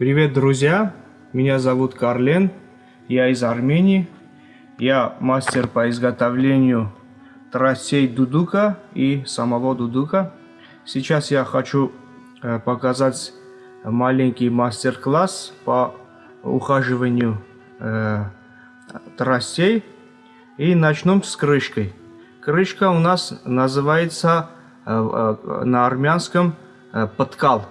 Привет, друзья! Меня зовут Карлен, я из Армении. Я мастер по изготовлению тростей дудука и самого дудука. Сейчас я хочу э, показать маленький мастер-класс по ухаживанию э, тростей. И начнем с крышкой. Крышка у нас называется э, э, на армянском э, подкал.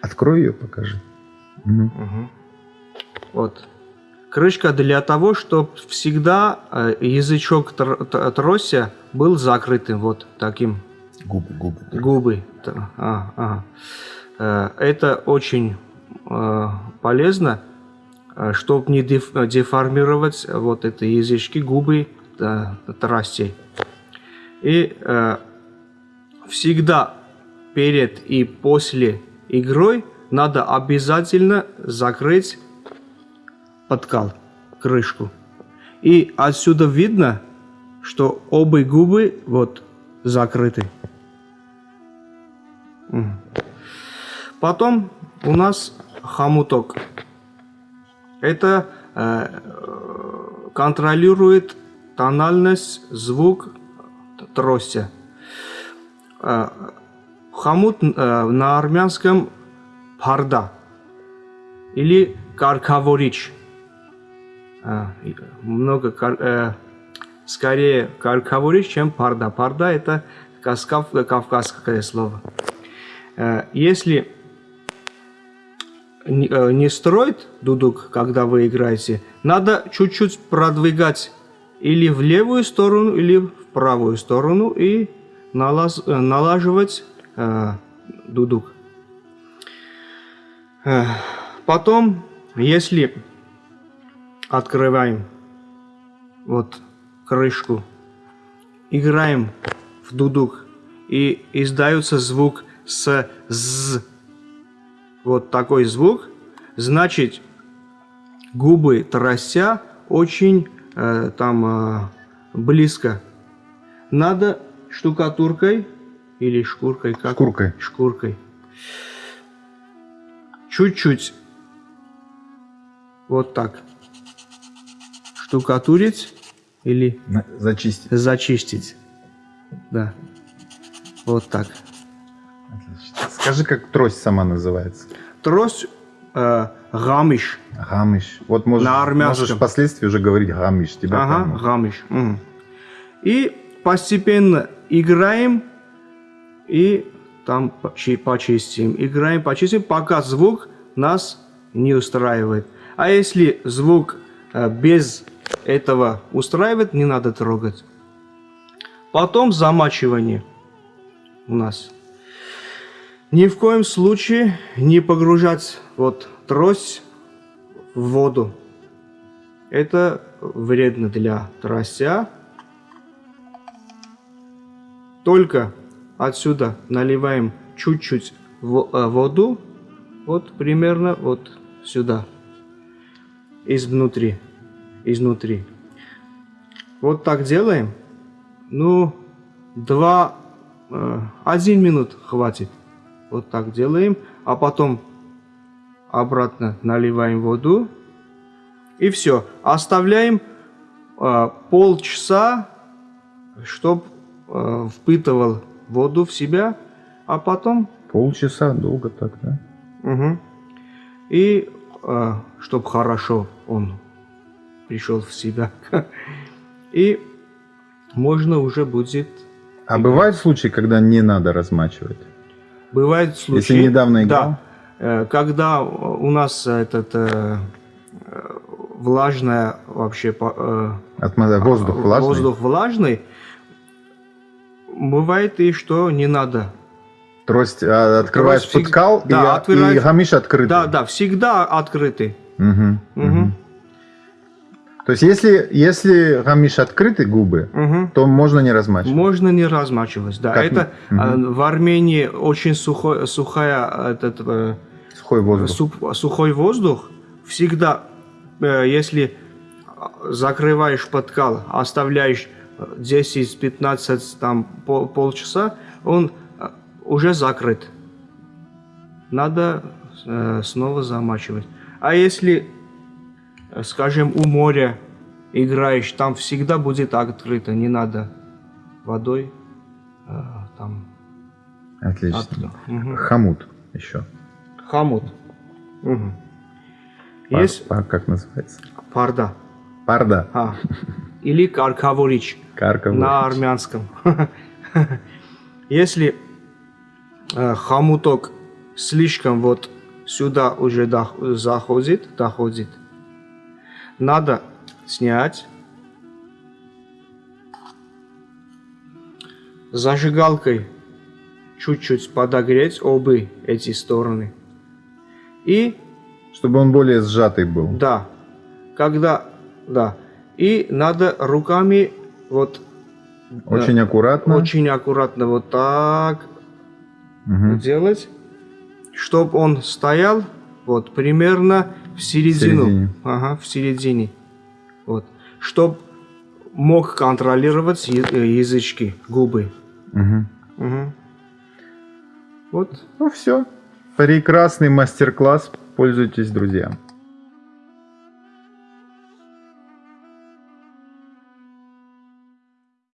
Открой ее, покажи. Угу. Угу. Вот. Крышка для того, чтобы всегда э, язычок тр трося был закрытым, вот таким. Губы, губы. Губы. А, ага. Э, это очень э, полезно, чтобы не деформировать вот эти язычки, губы тростей. И всегда перед и после игрой надо обязательно закрыть подкал, крышку. И отсюда видно, что обе губы вот закрыты. Потом у нас хомуток. Это э, контролирует тональность, звук трости. Э, хомут э, на армянском парда или каркаворич. А, много, э, скорее каркаворич, чем парда. Парда это каскав, кавказское слово. Э, если не, э, не строить дудук, когда вы играете, надо чуть-чуть продвигать или в левую сторону, или в правую сторону и э, налаживать э, дудук. Э, потом, если открываем вот крышку, играем в дудук и издается звук с з. Вот такой звук, значит губы трося очень э, там э, близко. Надо штукатуркой или шкуркой как? Шкуркой. Шкуркой. Чуть-чуть вот так штукатурить или зачистить. Зачистить. Да. Вот так. Отлично. Скажи, как трость сама называется? Трость э, гамиш. Гамиш. Вот можешь, На армянском. можешь впоследствии уже говорить гамиш. Тебя ага, поймут. гамиш. Угу. И постепенно играем и там почистим. Играем, почистим, пока звук нас не устраивает. А если звук э, без этого устраивает, не надо трогать. Потом замачивание у нас. Ни в коем случае не погружать вот трость в воду. Это вредно для тростя. Только отсюда наливаем чуть-чуть э, воду, вот примерно вот сюда, изнутри изнутри. Вот так делаем. Ну, два, э, один минут хватит. Вот так делаем. А потом обратно наливаем воду. И все. Оставляем э, полчаса, чтобы э, впитывал воду в себя. А потом... Полчаса долго так, да? Угу. И э, чтобы хорошо он пришел в себя. И можно уже будет... А бывают случаи, когда не надо размачивать? Бывают случаи... Если недавно играл? Да. Э, когда у нас этот э, влажная вообще... Э, Атмосфера, воздух влажный? Воздух влажный. Бывает и что не надо. Трость а, открываешь Трость подкал, да, и, открываешь... и гамиш открытый? Да, да, всегда открытый. Угу, угу. То есть, если, если гамиш открыты губы, угу. то можно не размачивать? Можно не размачивать, да. Как? Это угу. в Армении очень сухой, сухая, этот, э, сухой воздух. Суп, сухой воздух. Всегда, э, если закрываешь подкал, оставляешь 10-15, там, пол, полчаса, он уже закрыт. надо э, снова замачивать. А если, э, скажем, у моря играешь, там всегда будет открыто, не надо водой э, там. Отлично. От... Угу. Хамут еще. Хамут. Угу. Пар, Есть... Пар, как называется? Парда. Парда. А. Или каркаворич. На армянском. Если э, хомуток слишком вот сюда уже заходит, доходит, надо снять зажигалкой чуть-чуть подогреть обе эти стороны. И... Чтобы он более сжатый был. Да. Когда... Да. И надо руками вот... Очень да, аккуратно. Очень аккуратно вот так угу. делать, чтобы он стоял вот примерно в середину. В середине. Ага, в середине. Вот. Чтобы мог контролировать язычки, губы. Угу. Угу. Вот. Ну все. Прекрасный мастер-класс. Пользуйтесь, друзья.